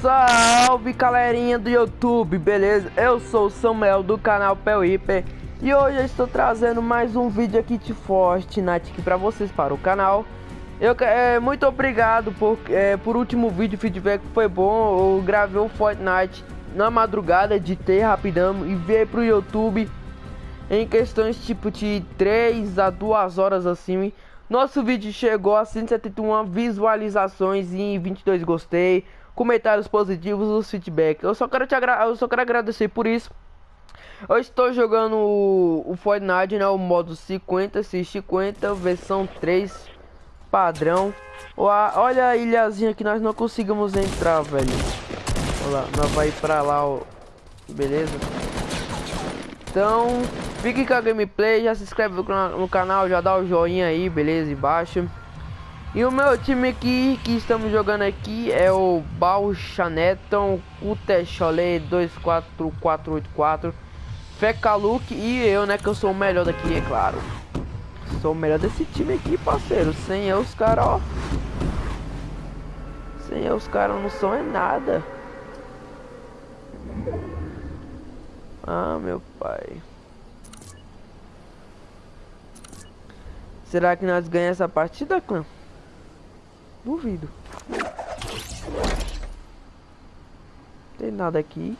Salve galerinha do YouTube, beleza? Eu sou o Samuel do canal Pel Hiper E hoje eu estou trazendo mais um vídeo aqui de Fortnite aqui pra vocês para o canal eu, é, Muito obrigado por, é, por último vídeo, o feedback foi bom Eu gravei o Fortnite na madrugada, editei rapidão e veio pro YouTube Em questões tipo de 3 a 2 horas assim Nosso vídeo chegou a 171 visualizações e 22 gostei comentários positivos, os feedback. Eu só quero te eu só quero agradecer por isso. Eu estou jogando o, o Fortnite, né, o modo 50, 50, versão 3, padrão. Olha a ilhazinha que nós não conseguimos entrar, velho. Olha lá, nós vai pra lá, ó. Beleza? Então, fique com a gameplay, já se inscreve no, no canal, já dá o joinha aí, beleza? Embaixo. E o meu time aqui que estamos jogando aqui é o Balchaneton Kutecholé 24484 Fecaluk e eu, né, que eu sou o melhor daqui, é claro. Sou o melhor desse time aqui, parceiro. Sem eu os caras, ó. Sem eu os caras não são é nada. Ah, meu pai. Será que nós ganhamos essa partida, clã? Duvido. Tem nada aqui.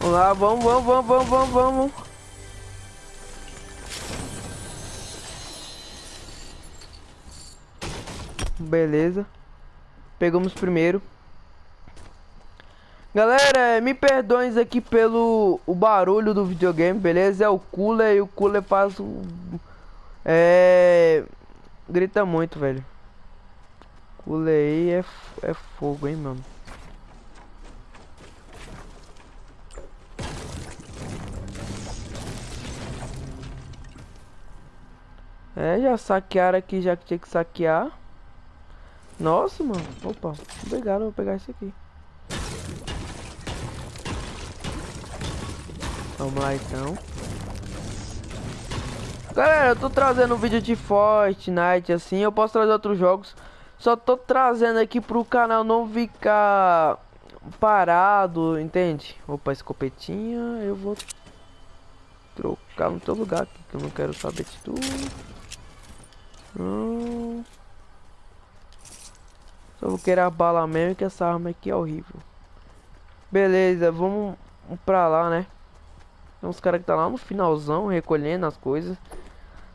Vamos vamos, vamos, vamos, vamos, vamos. Beleza. Pegamos primeiro. Galera, me perdoem aqui pelo o barulho do videogame, beleza? É o cooler e o cooler faz um... É... Grita muito, velho. Cooler aí é, é fogo, hein, mano. É, já saquearam aqui, já que tinha que saquear. Nossa, mano. Opa, obrigado, vou pegar isso aqui. Vamos lá, então. Galera, eu tô trazendo um vídeo de Fortnite, assim. Eu posso trazer outros jogos. Só tô trazendo aqui pro canal não ficar parado, entende? Opa, escopetinha, eu vou trocar no teu lugar que eu não quero saber de tudo. Não. Só vou querer a bala mesmo que essa arma aqui é horrível. Beleza, vamos pra lá, né? Tem uns caras que tá lá no finalzão recolhendo as coisas.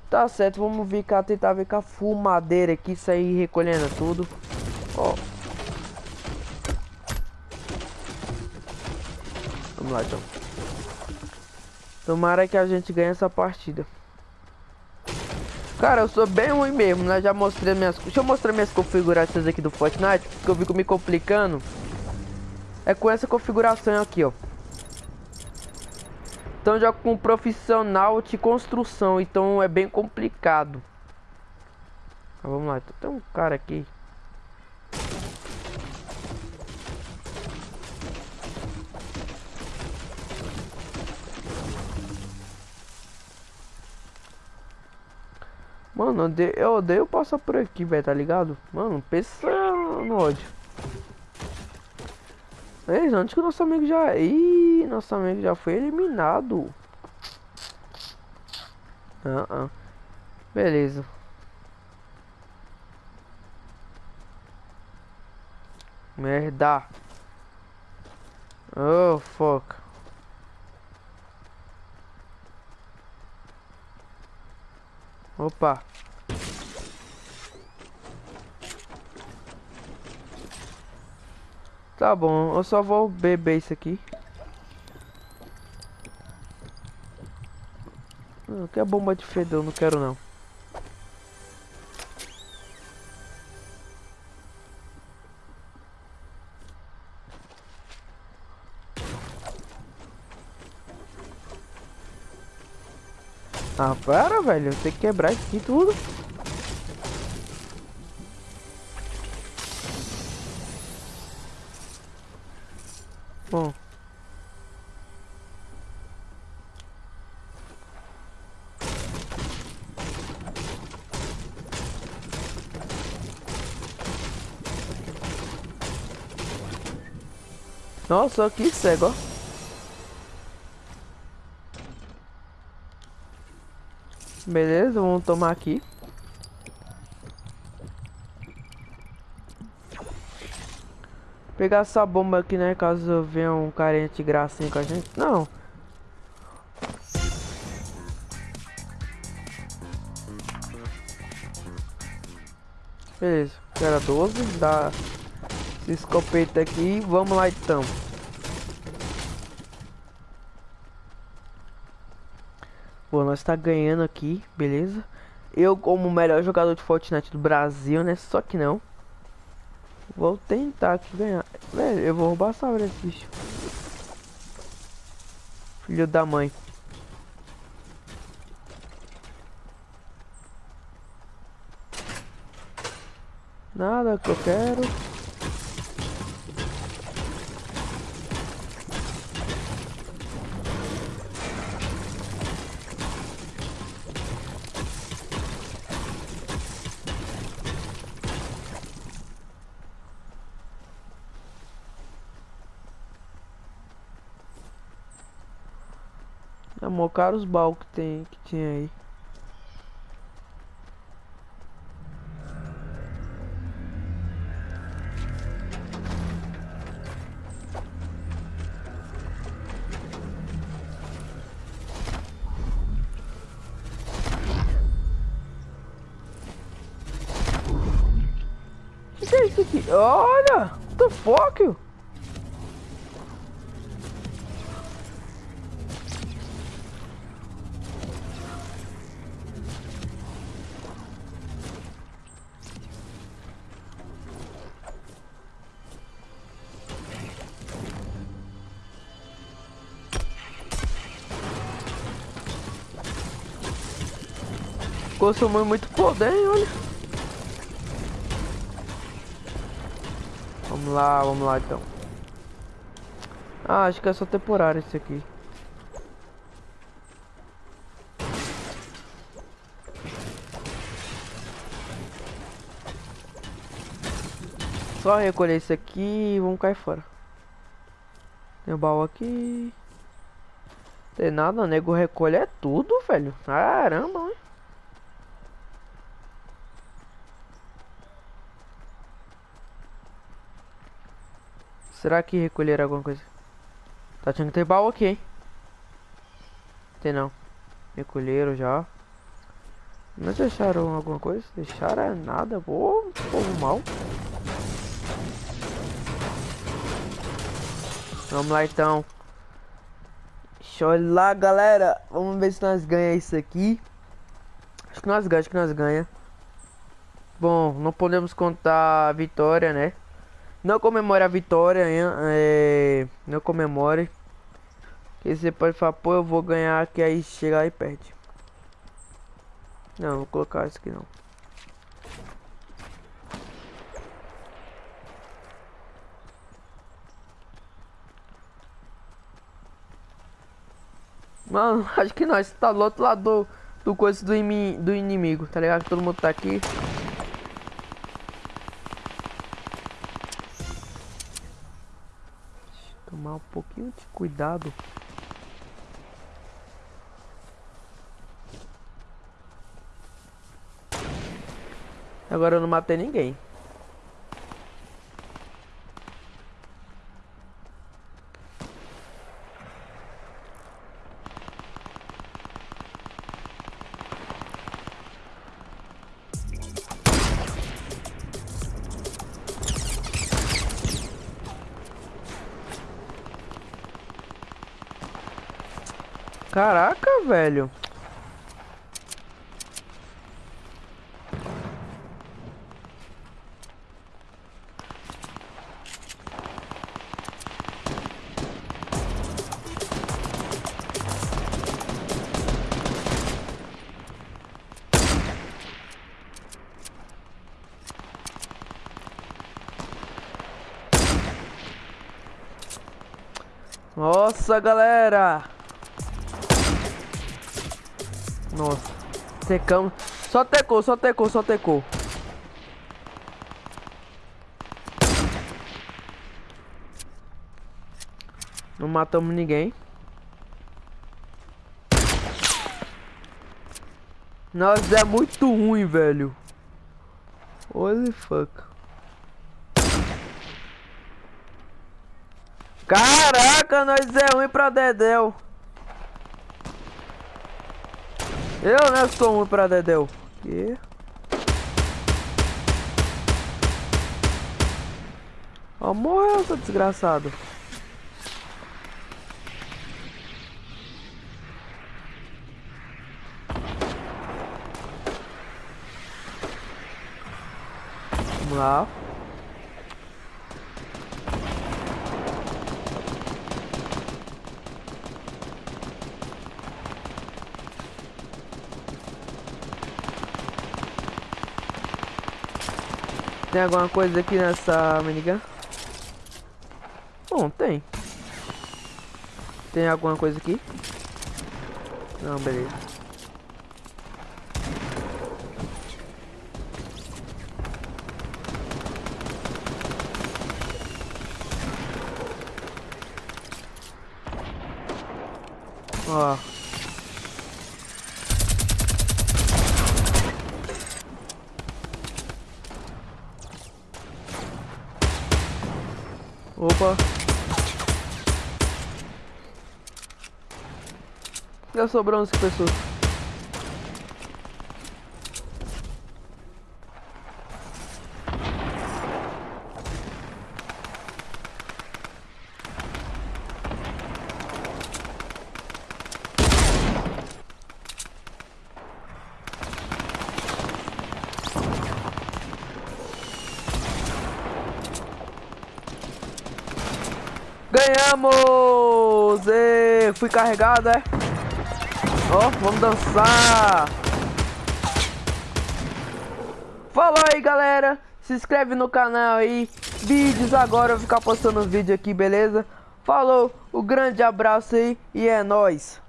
Tá certo, vamos vir cá tentar ver com a fumadeira aqui, sair recolhendo tudo. Ó. Vamos lá então. Tomara que a gente ganhe essa partida. Cara, eu sou bem ruim mesmo, né? Já mostrei minhas... Deixa eu mostrar minhas configurações aqui do Fortnite, que eu fico me complicando. É com essa configuração aqui, ó. Então já com profissional de construção, então é bem complicado. vamos lá, então, tem um cara aqui. Mano, eu odeio passar por aqui, velho, tá ligado? Mano, pensa no ódio. Ei, antes que o nosso amigo já... Ih, nosso amigo já foi eliminado. Ah, ah. Beleza. Merda. Oh, fuck. Opa. Tá bom, eu só vou beber isso aqui. Que é bomba de fedor, não quero não. Ah, para, velho. Eu tenho que quebrar isso aqui tudo. Bom. Nossa, que cego, ó. Beleza, vamos tomar aqui. Pegar essa bomba aqui, né? Caso venha um carente gracinha com a gente. Não. Beleza, era 12, dá escopeta aqui, vamos lá então. Bom, nós tá ganhando aqui, beleza? Eu como o melhor jogador de Fortnite do Brasil, né? Só que não. Vou tentar aqui ganhar. Velho, eu vou roubar essa desse bicho. Filho da mãe. Nada que eu quero. Cara os baús que tem que tinha aí. é? Olha! What the fuck? Consumiu muito poder, hein, olha. Vamos lá, vamos lá então. Ah, acho que é só temporário esse aqui. Só recolher isso aqui e vamos cair fora. Tem um baú aqui. Tem nada, nego recolhe tudo, velho. Caramba, hein? Será que recolher alguma coisa? Tá tinha que ter baú aqui, hein? Tem não. Recolheram já. Não deixaram alguma coisa? Deixaram nada. Pô, povo mal. Vamos lá então. Deixa eu lá, galera. Vamos ver se nós ganhamos isso aqui. Acho que nós ganhamos, acho que nós ganhamos. Bom, não podemos contar a vitória, né? Não comemore a vitória, é, não comemore. Que você pode falar, pô, eu vou ganhar, que aí chega e perde. Não, vou colocar isso aqui não. Mano, acho que nós tá do outro lado do, do coisa do, do inimigo, tá ligado? Todo mundo tá aqui. De cuidado. Agora eu não matei ninguém. Caraca, velho. Nossa, galera! Nossa. Secamos. Só tecou, só tecou, só tecou. Não matamos ninguém. Nós é muito ruim, velho. Holy fuck. Caraca, nós é ruim pra Dedéu. Eu, né, sou pra Dedéu. Que? Ó, morreu, seu desgraçado. Vamos lá. Tem alguma coisa aqui nessa minigun? Bom, tem. Tem alguma coisa aqui? Não, beleza. Ó. Opa. Já sobrou 11 pessoas. Ganhamos! E fui carregado, é? Ó, oh, vamos dançar! Falou aí, galera! Se inscreve no canal aí. Vídeos agora, eu vou ficar postando vídeo aqui, beleza? Falou, um grande abraço aí e é nóis!